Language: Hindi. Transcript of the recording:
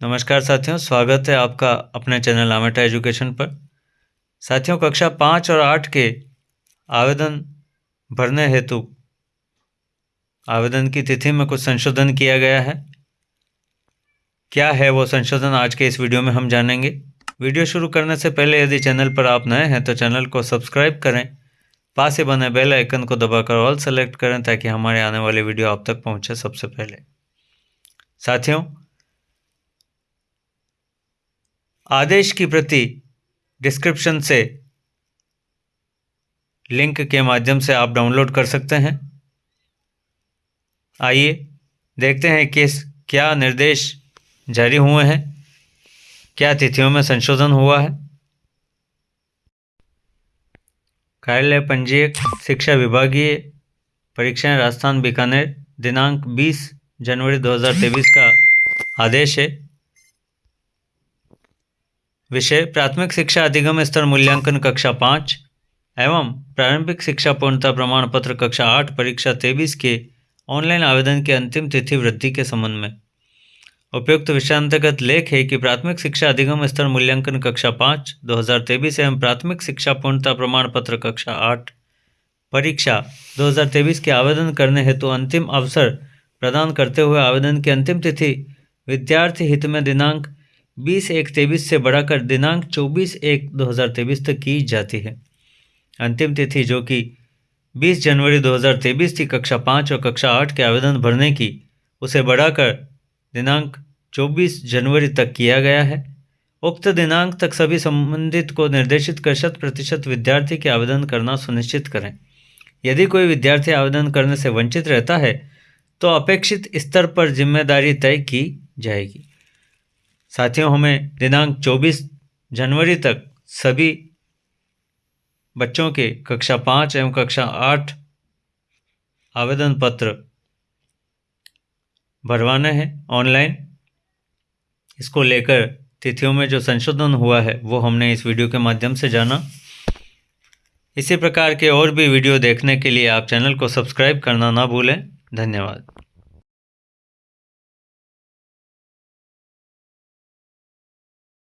नमस्कार साथियों, स्वागत है आपका अपने चैनल आमेटा एजुकेशन पर। साथियों, कक्षा पाँच और आठ के आवेदन भरने हेतु आवेदन की तिथि में कुछ संशोधन किया गया है। क्या है वो संशोधन, आज के इस वीडियो में हम जानेंगे। वीडियो शुरू करने से पहले यदि चैनल पर आप नए हैं तो चैनल को सब्सक्राइब करें। पास ही बने बेल आइकन को दबाकर ऑल सेलेक्ट करें, ताकि हमारे आने वाले वीडियो आप तक पहुँचे सबसे पहले। साथियों आदेश की प्रति डिस्क्रिप्शन से लिंक के माध्यम से आप डाउनलोड कर सकते हैं। आइए देखते हैं किस क्या निर्देश जारी हुए हैं, क्या तिथियों में संशोधन हुआ है। कार्यालय पंजीयक शिक्षा विभागीय परीक्षाएँ राजस्थान बीकानेर दिनांक 20 जनवरी 2023 का आदेश है। विषय, प्राथमिक शिक्षा अधिगम स्तर मूल्यांकन कक्षा पाँच, एवं प्रारंभिक शिक्षा पूर्णता प्रमाण पत्र कक्षा आठ, परीक्षा तेईस के ऑनलाइन आवेदन की अंतिम तिथि वृद्धि के संबंध में। उपयुक्त विषयांतर्गत लेख है कि प्राथमिक शिक्षा अधिगम स्तर मूल्यांकन कक्षा पाँच, दो हज़ार तेईस एवं प्राथमिक शिक्षा पूर्णता प्रमाण पत्र कक्षा आठ, परीक्षा 2023 के आवेदन करने हेतु अंतिम अवसर प्रदान करते हुए आवेदन की अंतिम तिथि विद्यार्थी हित में दिनांक बीस एक तेईस से बढ़ाकर दिनांक चौबीस एक दो हज़ार तेईस तक की जाती है। अंतिम तिथि जो कि बीस जनवरी दो हज़ार तेईस थी, कक्षा पाँच और कक्षा आठ के आवेदन भरने की, उसे बढ़ाकर दिनांक चौबीस जनवरी तक किया गया है। उक्त दिनांक तक सभी संबंधित को निर्देशित कर शत प्रतिशत विद्यार्थी के आवेदन करना सुनिश्चित करें। यदि कोई विद्यार्थी आवेदन करने से वंचित रहता है तो अपेक्षित स्तर पर ज़िम्मेदारी तय की जाएगी। साथियों, हमें दिनांक 24 जनवरी तक सभी बच्चों के कक्षा पाँच एवं कक्षा आठ आवेदन पत्र भरवाना है ऑनलाइन। इसको लेकर तिथियों में जो संशोधन हुआ है, वो हमने इस वीडियो के माध्यम से जाना। इसी प्रकार के और भी वीडियो देखने के लिए आप चैनल को सब्सक्राइब करना ना भूलें। धन्यवाद।